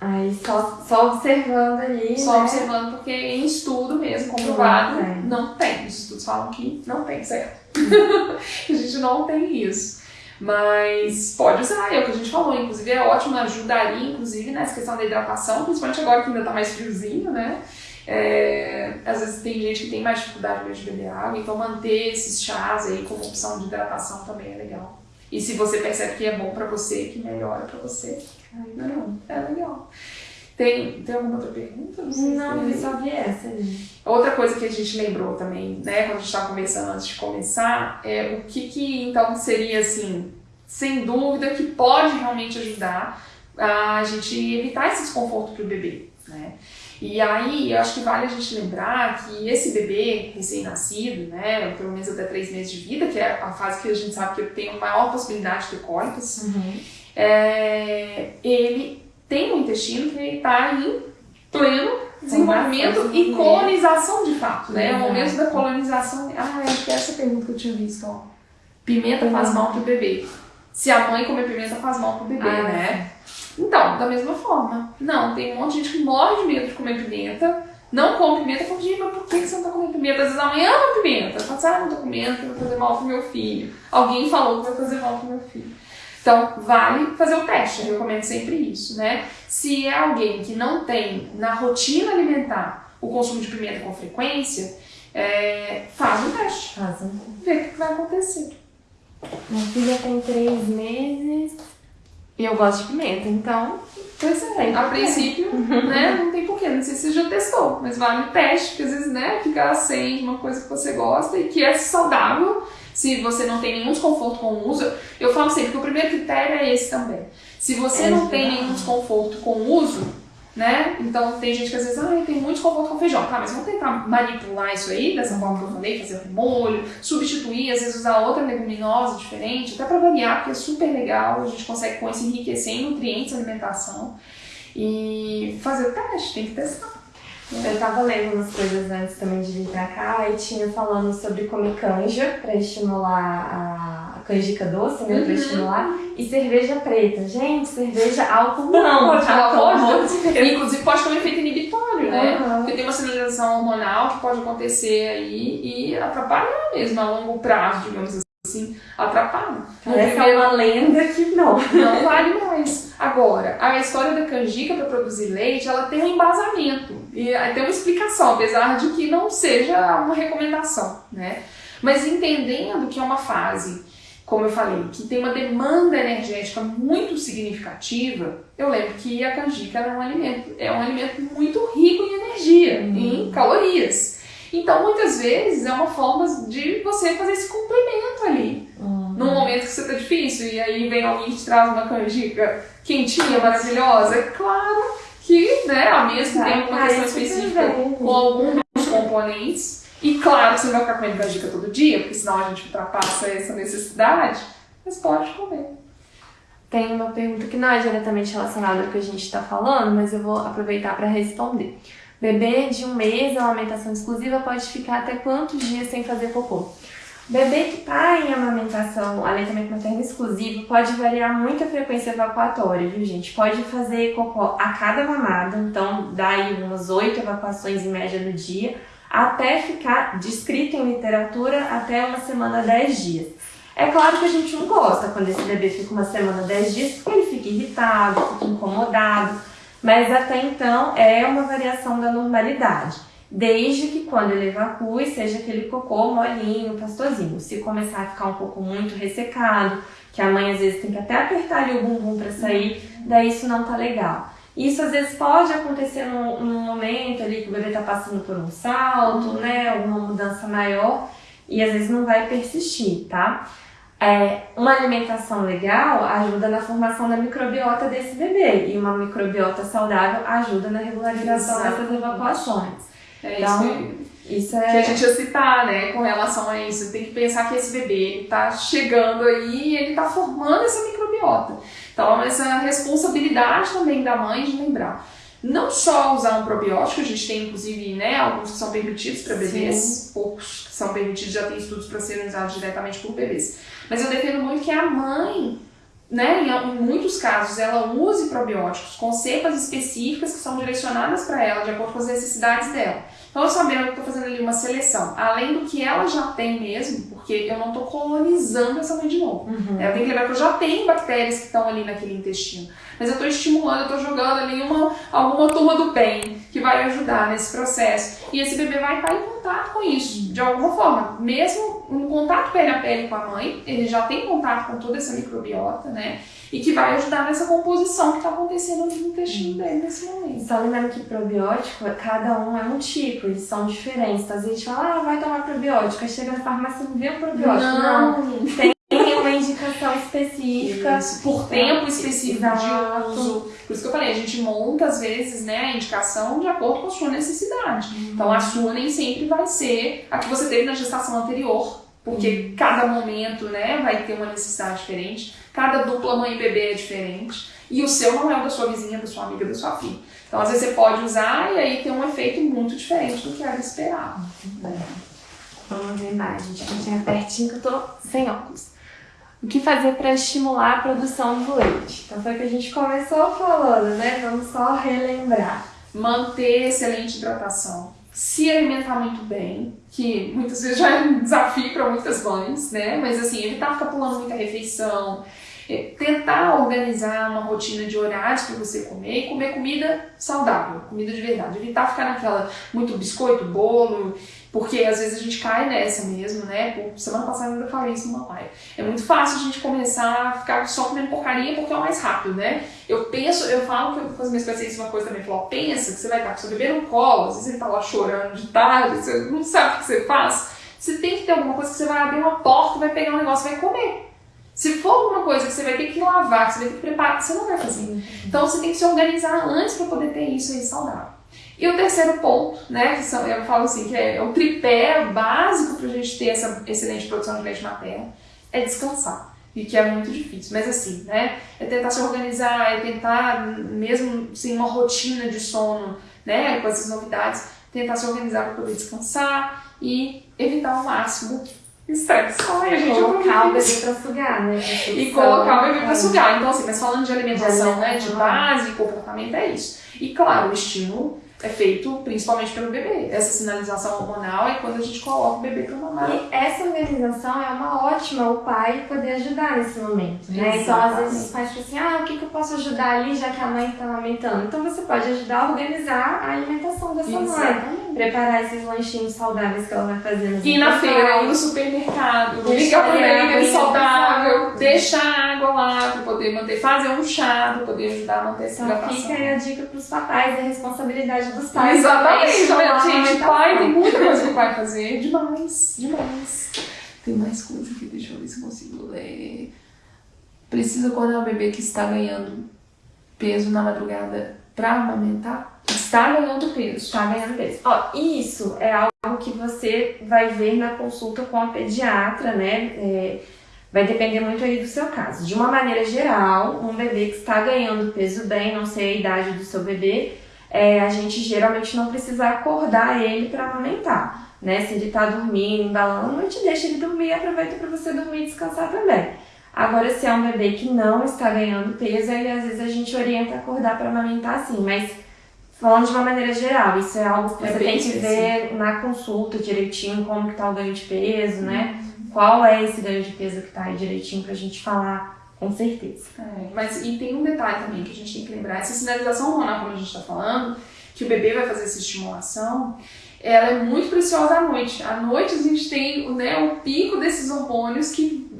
Aí só, só observando ali. Só né? observando, porque em estudo mesmo, comprovado, não tem. não tem. Os estudos falam que não tem, certo? a gente não tem isso. Mas pode usar, é o que a gente falou, inclusive é ótimo, ajudaria, inclusive, nessa questão da hidratação, principalmente agora que ainda tá mais friozinho, né? É, às vezes tem gente que tem mais dificuldade de beber água, então manter esses chás aí como opção de hidratação também é legal. E se você percebe que é bom para você, que melhora para você, ainda não, é legal. Tem, tem alguma outra pergunta? Não, não eu só vi essa. Outra coisa que a gente lembrou também, né, quando a gente estava conversando antes de começar, é o que que então seria assim, sem dúvida, que pode realmente ajudar a gente evitar esse desconforto para o bebê, né? E aí, eu acho que vale a gente lembrar que esse bebê recém-nascido, né, pelo menos até três meses de vida, que é a fase que a gente sabe que tem a maior possibilidade de ter cólicas, uhum. É, ele tem um intestino que está em pleno desenvolvimento e colonização de fato, né? É o momento da colonização. Ah, acho que é essa pergunta que eu tinha visto, ó. Pimenta faz mal pro bebê. Se a mãe comer pimenta faz mal pro bebê, ah, né? Então, da mesma forma. Não, tem um monte de gente que morre de medo de comer pimenta, não come pimenta, fala, gente, mas por que você não tá comendo pimenta? Às vezes a mãe ama pimenta, fala assim, ah, não tô comendo, vai fazer mal pro meu filho. Alguém falou que vai fazer mal pro meu filho. Então, vale fazer o teste, eu recomendo sempre isso, né? Se é alguém que não tem na rotina alimentar o consumo de pimenta com frequência, é, faz um teste. Faz um Vê o que vai acontecer. Minha filha tem três meses e eu gosto de pimenta, então. Pois é, a princípio, né, não tem porquê. Não sei se você já testou, mas vale o teste, porque às vezes, né, ficar sem uma coisa que você gosta e que é saudável, se você não tem nenhum desconforto com o uso. Eu falo sempre que o primeiro critério é esse também. Se você é não tem nenhum desconforto com o uso, né? Então tem gente que às vezes, ah, tem muito desconforto com feijão. Tá, mas vamos tentar manipular isso aí, dessa forma que eu falei, fazer um molho, substituir, às vezes usar outra leguminosa diferente, até para variar, porque é super legal, a gente consegue com isso enriquecer em nutrientes alimentação. E fazer o teste, tem que testar. Eu tava lendo umas coisas antes também de vir pra cá e tinha falando sobre comer canja para estimular a canjica doce, né? Uhum. Pra estimular. E cerveja preta. Gente, cerveja álcool não, pode? Pode, Inclusive pode ter um efeito inibitório, né? Uhum. Porque tem uma sinalização hormonal que pode acontecer aí e atrapalhar mesmo a longo prazo, digamos assim, atrapalha. Essa é uma lenda que não. Não vale mais. Agora, a história da canjica para produzir leite, ela tem um embasamento e tem uma explicação, apesar de que não seja uma recomendação, né? Mas entendendo que é uma fase, como eu falei, que tem uma demanda energética muito significativa, eu lembro que a canjica era um alimento, é um alimento muito rico em energia, uhum. em calorias. Então, muitas vezes, é uma forma de você fazer esse complemento ali. Uhum. Num momento que você tá difícil, e aí vem alguém que te traz uma canjica quentinha, maravilhosa. É claro que, né, a mesma tem uma questão específica com algum dos componentes. E claro que você não vai ficar comendo canjica todo dia, porque senão a gente ultrapassa essa necessidade. Mas pode comer. Tem uma pergunta que não é diretamente relacionada ao que a gente está falando, mas eu vou aproveitar para responder. Bebê de um mês, a amamentação exclusiva pode ficar até quantos dias sem fazer cocô? Bebê que está em amamentação, aleitamento materno exclusivo, pode variar muito a frequência evacuatória, viu gente? Pode fazer cocô a cada mamada, então dá aí umas oito evacuações em média no dia, até ficar descrito em literatura até uma semana, dez dias. É claro que a gente não gosta quando esse bebê fica uma semana, dez dias, porque ele fica irritado, fica incomodado, mas até então é uma variação da normalidade. Desde que quando ele evacue, seja aquele cocô molinho, pastosinho. Se começar a ficar um pouco muito ressecado, que a mãe às vezes tem que até apertar ali o bumbum para sair, daí isso não tá legal. Isso às vezes pode acontecer num, num momento ali que o bebê tá passando por um salto, né, alguma mudança maior, e às vezes não vai persistir, tá? É, uma alimentação legal ajuda na formação da microbiota desse bebê e uma microbiota saudável ajuda na regularização Exato. dessas evacuações. É Então, isso que, Isso que a é. gente ia citar, né, com relação a isso. Tem que pensar que esse bebê ele tá chegando aí e ele tá formando essa microbiota. Então, essa responsabilidade também da mãe de lembrar. Não só usar um probiótico, a gente tem inclusive né, alguns que são permitidos para bebês, poucos que são permitidos, já tem estudos para serem usados diretamente por bebês. Mas eu defendo muito que a mãe, né, em, muitos casos, ela use probióticos com cepas específicas que são direcionadas para ela, de acordo com as necessidades dela. Então, eu sabendo que estou fazendo ali uma seleção, além do que ela já tem mesmo, porque eu não estou colonizando essa mãe de novo. Uhum. Eu tenho que lembrar que eu já tenho bactérias que estão ali naquele intestino. Mas eu estou estimulando, eu estou jogando ali uma, alguma turma do bem que vai ajudar nesse processo. E esse bebê vai estar em contato com isso, de alguma forma. Mesmo em contato pele a pele com a mãe, ele já tem contato com toda essa microbiota, né? E que vai ajudar nessa composição que está acontecendo no intestino dele nesse momento. Só lembrando que probiótico, cada um é um tipo, eles são diferentes. Então, às vezes a gente fala, ah, vai tomar probiótico. Aí chega na farmácia e não vê o probiótico. Não. Tem uma indicação específica. Isso, por tempo específico Exato. de uso. Por isso que eu falei, a gente monta às vezes né, a indicação de acordo com a sua necessidade. Então a sua nem sempre vai ser a que você teve na gestação anterior, porque cada momento né, vai ter uma necessidade diferente, cada dupla mãe e bebê é diferente, e o seu não é o da sua vizinha, da sua amiga, da sua filha. Então às vezes você pode usar e aí tem um efeito muito diferente do que era esperado. Vamos ver mais, gente. Que chega pertinho que eu tô sem óculos. O que fazer para estimular a produção do leite? Então foi o que a gente começou falando, né? Vamos só relembrar. manter excelente hidratação, se alimentar muito bem, que muitas vezes já é um desafio para muitas mães, né? Mas assim, evitar ficar pulando muita refeição, tentar organizar uma rotina de horários para você comer e comer comida saudável, comida de verdade. Evitar ficar naquela muito biscoito, bolo, porque às vezes a gente cai nessa mesmo, né? Por, semana passada eu ainda falei isso numa live. É muito fácil a gente começar a ficar só comendo porcaria porque é o mais rápido, né? Eu penso, eu falo com as minhas pacientes uma coisa também, falo, pensa que você vai estar com seu bebê no colo, às vezes ele tá lá chorando de tarde, você não sabe o que você faz. Você tem que ter alguma coisa que você vai abrir uma porta, vai pegar um negócio e vai comer. Se for alguma coisa que você vai ter que lavar, que você vai ter que preparar, você não vai fazer. Então você tem que se organizar antes para poder ter isso aí saudável. E o terceiro ponto, né, que são, eu falo assim, que é o tripé básico para a gente ter essa excelente produção de leite materno, é descansar. E que é muito difícil, mas assim, né, é tentar se organizar, é tentar, mesmo sem uma rotina de sono, né, com essas novidades, tentar se organizar para poder descansar e evitar ao máximo estresse. Ai, a gente Colocar o bebê pra sugar, né? E colocar o bebê para É. sugar. Então, assim, mas falando de alimentação, né, de base e comportamento, é isso. E claro, o estímulo é feito principalmente pelo bebê. Essa sinalização hormonal é quando a gente coloca o bebê para mamar. E essa organização é uma ótima o pai poder ajudar nesse momento, né? Então, às Exatamente. vezes os pais ficam assim, ah, o que, que eu posso ajudar ali já que a mãe está amamentando? Então, você pode ajudar a organizar a alimentação dessa mãe. Preparar esses lanchinhos saudáveis que ela vai fazer no Ir na feira, ir no supermercado, ligar para a saudável, deixar água lá para poder manter, fazer um chá para poder ajudar a manter essa Então, fica aí a dica pros papais, é responsabilidade dos pais. Exatamente, a gente, pai tem muita coisa que o pai fazer, demais, demais. Tem mais coisa aqui, deixa eu ver se eu consigo ler. Precisa acordar o bebê que está ganhando peso na madrugada para amamentar? Está ganhando peso. Está ganhando peso. Ó, isso é algo que você vai ver na consulta com a pediatra, né? É, vai depender muito aí do seu caso. De uma maneira geral, um bebê que está ganhando peso bem, não sei a idade do seu bebê, é, a gente geralmente não precisa acordar ele para amamentar. Né? Se ele está dormindo, embalando, a gente deixa ele dormir e aproveita para você dormir e descansar também. Agora, se é um bebê que não está ganhando peso, aí às vezes a gente orienta a acordar para amamentar sim, mas falando de uma maneira geral, isso é algo que É você tem que ver na consulta direitinho, como que tá o ganho de peso, né? Qual é esse ganho de peso que tá aí direitinho pra gente falar com certeza. É, mas e tem um detalhe também que a gente tem que lembrar, essa sinalização hormonal, como a gente está falando, que o bebê vai fazer essa estimulação, ela é muito preciosa à noite. À noite a gente tem né, o pico desses hormônios que,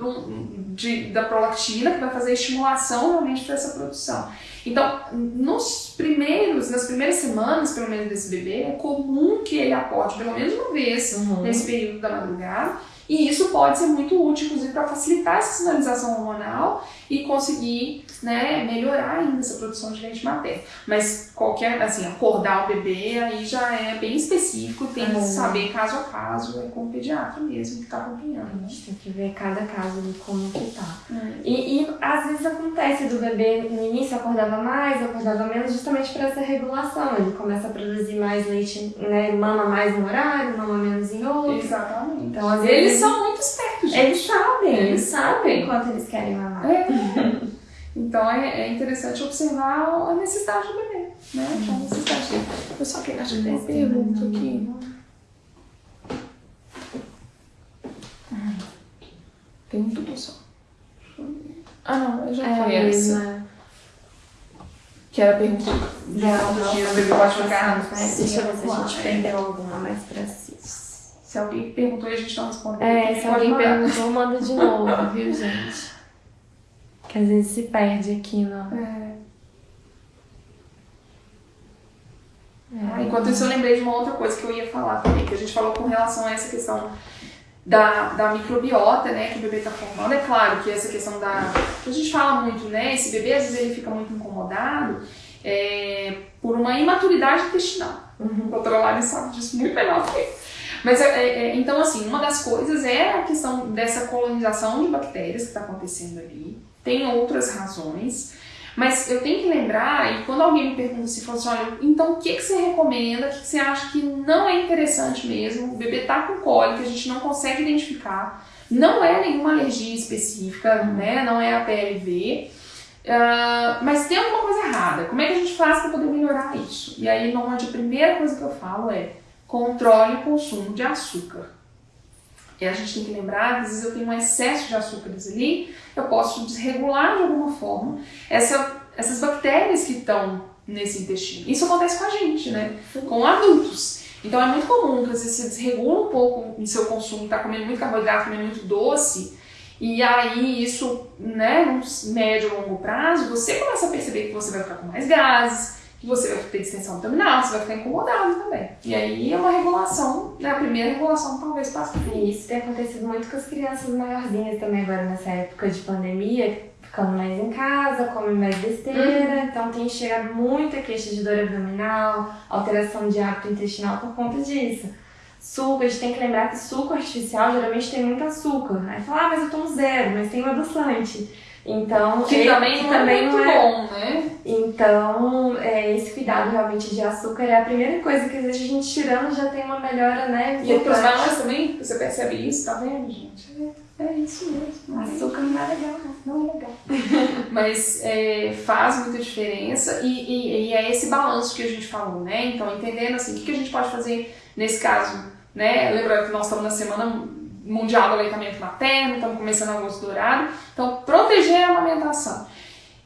de, da prolactina, que vai fazer a estimulação realmente para essa produção. Então, nos primeiros, nas primeiras semanas, pelo menos, desse bebê, é comum que ele acorde pelo menos uma vez Uhum. nesse período da madrugada E isso pode ser muito útil, inclusive, para facilitar essa sinalização hormonal e conseguir né, melhorar ainda essa produção de leite materno. Mas qualquer, assim, acordar o bebê aí já é bem específico, tem que saber caso a caso, é com o pediatra mesmo que está acompanhando. A gente tem que ver cada caso de como que tá. É. E, e às vezes acontece do bebê no início acordava mais, acordava menos, justamente para essa regulação. Ele começa a produzir mais leite, né? Mama mais no horário, mama menos em outro. Exatamente. Então, às vezes, eles são muito espertos, gente. Eles sabem, eles, sabem quanto eles querem mamar. É. Então é, é, interessante observar a necessidade do bebê, né? A necessidade dele. Eu só quero acho que tem uma pergunta aqui. Tem um tudo só. Ah não, já é foi essa. Que era a pergunta do dia, o bebê pode ficar. Deixa eu ver se a gente perdeu alguma mais pra si. Se alguém perguntou e a gente não respondeu. É, se alguém perguntou, manda de novo, viu, gente? Que às vezes se perde aqui no. É. É. Enquanto isso, eu lembrei de uma outra coisa que eu ia falar também, que a gente falou com relação a essa questão da, da microbiota, né, que o bebê está formando. É claro que essa questão da. A gente fala muito, né? Esse bebê às vezes ele fica muito incomodado é, por uma imaturidade intestinal. Uhum. A doutora Lari sabe disso muito melhor que eu. Mas, é, é, é, então, assim, uma das coisas é a questão dessa colonização de bactérias que está acontecendo ali. Tem outras razões. Mas eu tenho que lembrar, e quando alguém me pergunta se fosse, assim, olha, então o que, que você recomenda, o que, que você acha que não é interessante mesmo, o bebê tá com cólica, a gente não consegue identificar, não é nenhuma alergia específica, né, não é a PLV, uh, mas tem alguma coisa errada, como é que a gente faz para poder melhorar isso? E aí, normalmente, a primeira coisa que eu falo é, controle o consumo de açúcar. E a gente tem que lembrar, às vezes eu tenho um excesso de açúcares ali, eu posso desregular de alguma forma essa, essas bactérias que estão nesse intestino. Isso acontece com a gente, né? Com adultos. Então é muito comum que às vezes você desregula um pouco o seu consumo, tá comendo muito carboidrato, comendo muito doce, e aí isso, né, num médio ou longo prazo, você começa a perceber que você vai ficar com mais gases, você vai ter distensão abdominal, você vai ficar incomodado também. E aí é uma regulação, né? A primeira regulação talvez passe por isso. tem acontecido muito com as crianças maiorzinhas também agora nessa época de pandemia, ficando mais em casa, comem mais besteira, uhum. então tem chegado muita queixa de dor abdominal, alteração de hábito intestinal por conta disso. Suco, a gente tem que lembrar que suco artificial geralmente tem muito açúcar. Aí fala, ah, mas eu tomo zero, mas tem um adoçante. Então, que ele, também, que não, também é não é bom, né? Então, é, esse cuidado realmente de açúcar é a primeira coisa que às vezes a gente tirando já tem uma melhora, né? E para os maiores também, você percebe isso, tá vendo, gente? É, é isso mesmo. Açúcar não é legal, não é legal. Mas é, faz muita diferença e, e, e, é esse balanço que a gente falou, né? Então, entendendo assim, o que, que a gente pode fazer nesse caso, né? Lembrando que nós estamos na semana mundial do aleitamento materno, estamos começando agosto dourado. Então, proteger a amamentação.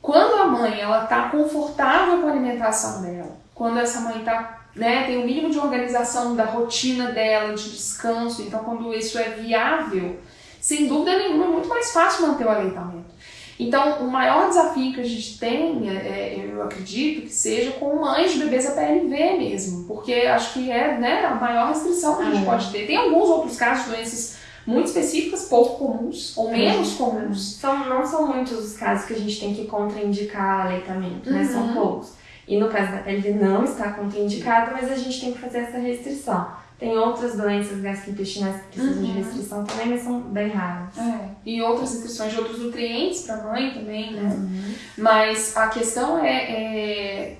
Quando a mãe ela está confortável com a alimentação dela, quando essa mãe tá, né, tem o mínimo de organização da rotina dela, de descanso, então quando isso é viável, sem dúvida nenhuma é muito mais fácil manter o aleitamento. Então, o maior desafio que a gente tem, é, é eu acredito, que seja com mães de bebês APLV mesmo, porque acho que é né, a maior restrição que a gente é. pode ter. Tem alguns outros casos de doenças muito específicas, pouco comuns ou menos comuns. São, não são muitos os casos que a gente tem que contraindicar aleitamento, né? Uhum. São poucos. E no caso da PLV não está contraindicado, mas a gente tem que fazer essa restrição. Tem outras doenças gastrointestinais que precisam uhum. de restrição também, mas são bem raras. É. E outras restrições de outros nutrientes para a mãe também, né? Uhum. Mas a questão é, é,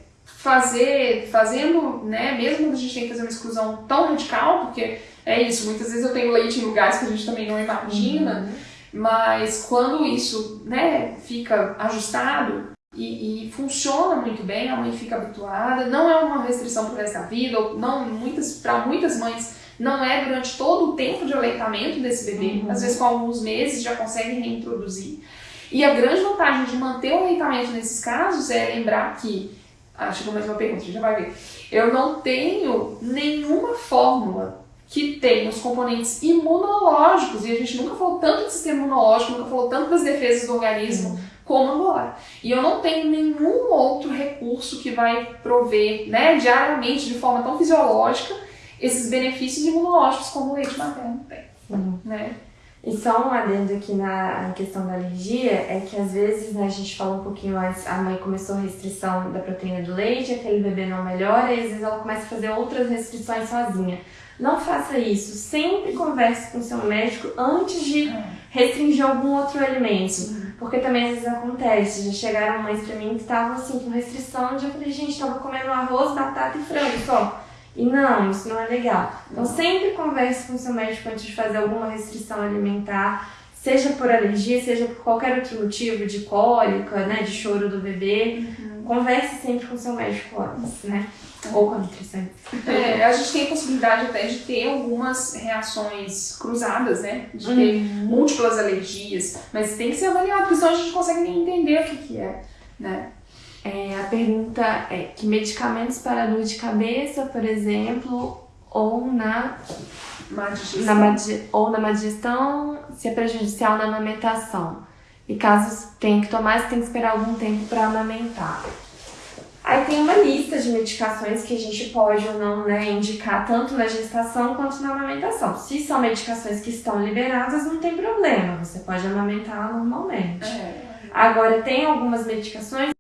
fazer, fazendo, né? Mesmo quando a gente tem que fazer uma exclusão tão radical, porque é isso, muitas vezes eu tenho leite em lugares que a gente também não imagina, uhum. mas quando isso né, fica ajustado e, e, funciona muito bem, a mãe fica habituada, não é uma restrição para o resto da vida, ou não, muitas, para muitas mães não é durante todo o tempo de aleitamento desse bebê, uhum. às vezes com alguns meses já conseguem reintroduzir. E a grande vantagem de manter o aleitamento nesses casos é lembrar que, acho que mais uma pergunta, a gente já vai ver, eu não tenho nenhuma fórmula que tem os componentes imunológicos, e a gente nunca falou tanto de sistema imunológico, nunca falou tanto das defesas do organismo uhum. como agora. E eu não tenho nenhum outro recurso que vai prover, né, diariamente, de forma tão fisiológica, esses benefícios imunológicos como o leite materno tem. Uhum. Né? E só um adendo aqui na, questão da alergia, é que às vezes, né, a gente falou um pouquinho antes, a mãe começou a restrição da proteína do leite, aquele bebê não melhora, e às vezes ela começa a fazer outras restrições sozinha. Não faça isso. Sempre converse com seu médico antes de restringir algum outro alimento. Porque também às vezes acontece. Já chegaram mães pra mim que estavam assim com restrição. Já falei, gente, tava comendo arroz, batata e frango só. E não, isso não é legal. Então sempre converse com seu médico antes de fazer alguma restrição alimentar, seja por alergia, seja por qualquer outro motivo, de cólica, né, de choro do bebê. Uhum. Converse sempre com seu médico antes, né? Ou com a nutricionista. É, a gente tem a possibilidade até de ter algumas reações cruzadas, né? De ter uhum. múltiplas alergias, mas tem que ser avaliado, porque senão a gente consegue nem entender o que, que é, né? É, a pergunta é que medicamentos para dor de cabeça, por exemplo, ou na na, ou na má digestão, se é prejudicial na amamentação. E caso tenha que tomar, você tem que esperar algum tempo para amamentar. Aí tem uma lista de medicações que a gente pode ou não né, indicar tanto na gestação quanto na amamentação. Se são medicações que estão liberadas, não tem problema, você pode amamentar normalmente. É. Agora, tem algumas medicações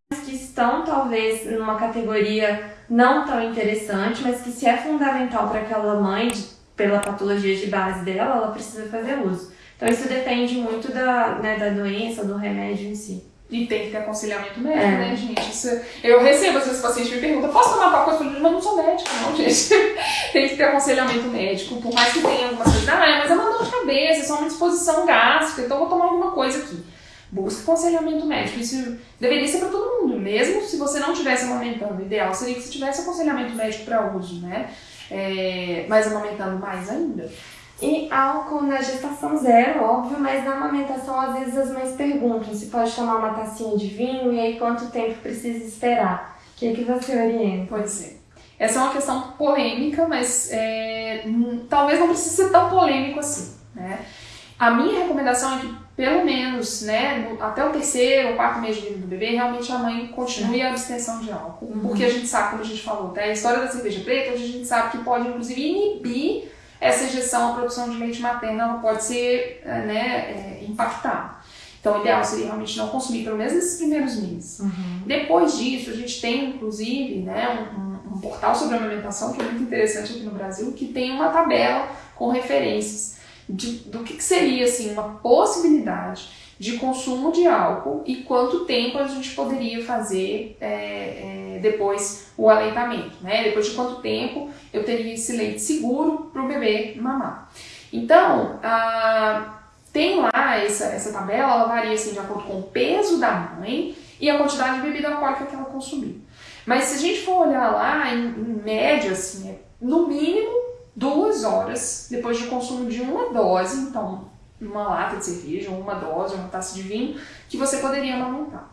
estão talvez numa categoria não tão interessante, mas que se é fundamental para aquela mãe, pela patologia de base dela, ela precisa fazer uso. Então isso depende muito da, né, da doença, do remédio em si. E tem que ter aconselhamento médico, é. né, gente? Isso, eu recebo, às vezes, pacientes me perguntam, posso tomar tal coisa? Mas não sou médico, não, gente. tem que ter aconselhamento médico, por mais que tenha algumas coisas. Ah, mas é uma dor de cabeça, é só uma disposição gástrica, então vou tomar alguma coisa aqui. Busque aconselhamento médico. Isso deveria ser para todo mundo, mesmo se você não estivesse amamentando. O ideal seria que você tivesse aconselhamento médico para uso, né? É, mas amamentando mais ainda. E álcool na gestação zero, óbvio, mas na amamentação às vezes as mães perguntam se pode tomar uma tacinha de vinho e aí quanto tempo precisa esperar. O que, é que você orienta? Pois é. Essa é uma questão polêmica, mas é, talvez não precise ser tão polêmico assim. Né? A minha recomendação é que, pelo menos, né, no, até o terceiro ou quarto mês de vida do bebê, realmente a mãe continue a abstenção de álcool. Uhum. Porque a gente sabe, como a gente falou, tá? a história da cerveja preta, a gente sabe que pode, inclusive, inibir essa injeção, a produção de leite materno, ela pode ser é, né, é, impactada. Então, o ideal seria realmente não consumir, pelo menos nesses primeiros meses. Uhum. Depois disso, a gente tem, inclusive, né, um, um portal sobre amamentação, que é muito interessante aqui no Brasil, que tem uma tabela com referências de, do que, que seria assim, uma possibilidade de consumo de álcool e quanto tempo a gente poderia fazer é, é, depois o aleitamento, né? Depois de quanto tempo eu teria esse leite seguro para o bebê mamar. Então, tem lá essa, essa tabela, ela varia assim, de acordo com o peso da mãe e a quantidade de bebida alcoólica que ela consumiu. Mas se a gente for olhar lá, em, em média, assim, é, no mínimo duas horas depois do consumo de uma dose, então uma lata de cerveja, uma dose, uma taça de vinho, que você poderia amamentar.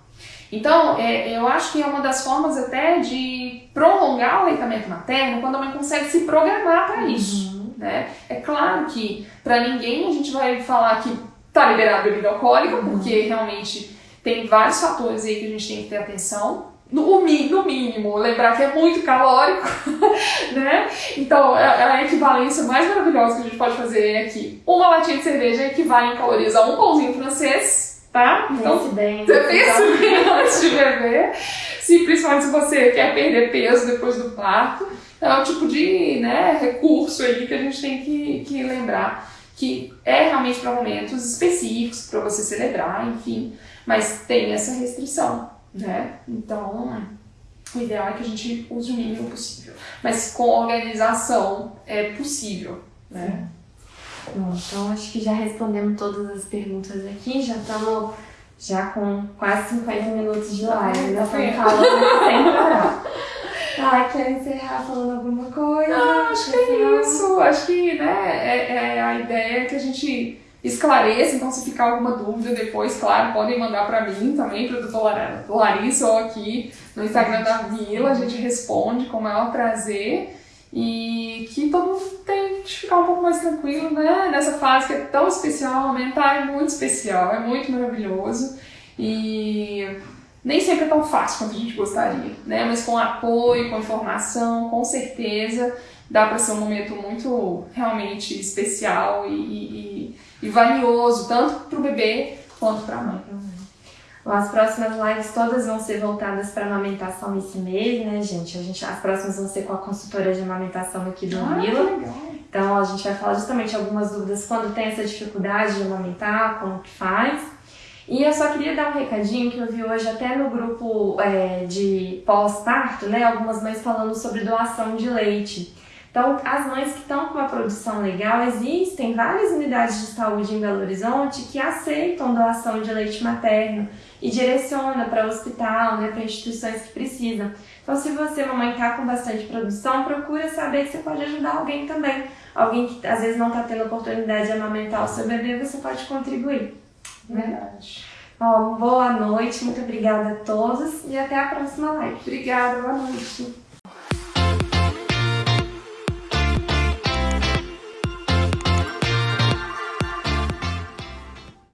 Então, é, eu acho que é uma das formas até de prolongar o aleitamento materno quando a mãe consegue se programar para isso. Uhum. Né? É claro que para ninguém a gente vai falar que tá liberado bebida alcoólica, uhum. porque realmente tem vários fatores aí que a gente tem que ter atenção no, no mínimo, lembrar que é muito calórico, né? Então, é, é a equivalência mais maravilhosa que a gente pode fazer é que uma latinha de cerveja equivale em calorias a um pãozinho francês, tá? Então, pense bem. Você pensa bem antes de beber, se, principalmente se você quer perder peso depois do parto. Então, é o tipo de né, recurso aí que a gente tem que, que lembrar que é realmente para momentos específicos, para você celebrar, enfim, mas tem essa restrição né? Então, o ideal é que a gente use o mínimo possível. Mas com organização é possível, né? Bom, então acho que já respondemos todas as perguntas aqui, já estamos já com quase 50 minutos de live, ainda estamos falando sem parar. Ah, quer encerrar falando alguma coisa? Não, acho que é isso. Acho que né, é, é a ideia que a gente esclareça, então se ficar alguma dúvida depois, claro, podem mandar para mim também, para o doutor Larissa ou aqui no Instagram da Vila, a gente responde com o maior prazer e que todo mundo tem que ficar um pouco mais tranquilo, né, nessa fase que é tão especial, aumentar é muito especial, é muito maravilhoso e nem sempre é tão fácil quanto a gente gostaria, né? Mas com apoio, com informação, com certeza dá para ser um momento muito realmente especial e, e, e valioso, tanto para o bebê quanto para a mãe. As próximas lives todas vão ser voltadas para amamentação esse mês, né, gente? A gente? As próximas vão ser com a consultora de amamentação aqui do ah, Mila. Então a gente vai falar justamente algumas dúvidas quando tem essa dificuldade de amamentar, como que faz. E eu só queria dar um recadinho que eu vi hoje até no grupo é, de pós-parto, né? Algumas mães falando sobre doação de leite. Então, as mães que estão com uma produção legal, existem várias unidades de saúde em Belo Horizonte que aceitam doação de leite materno e direciona para o hospital, né, para instituições que precisam. Então, se você, mamãe, está com bastante produção, procura saber que você pode ajudar alguém também. Alguém que às vezes não está tendo oportunidade de amamentar o seu bebê, você pode contribuir. Né? Verdade. Bom, boa noite, muito obrigada a todos e até a próxima live. Obrigada, boa noite.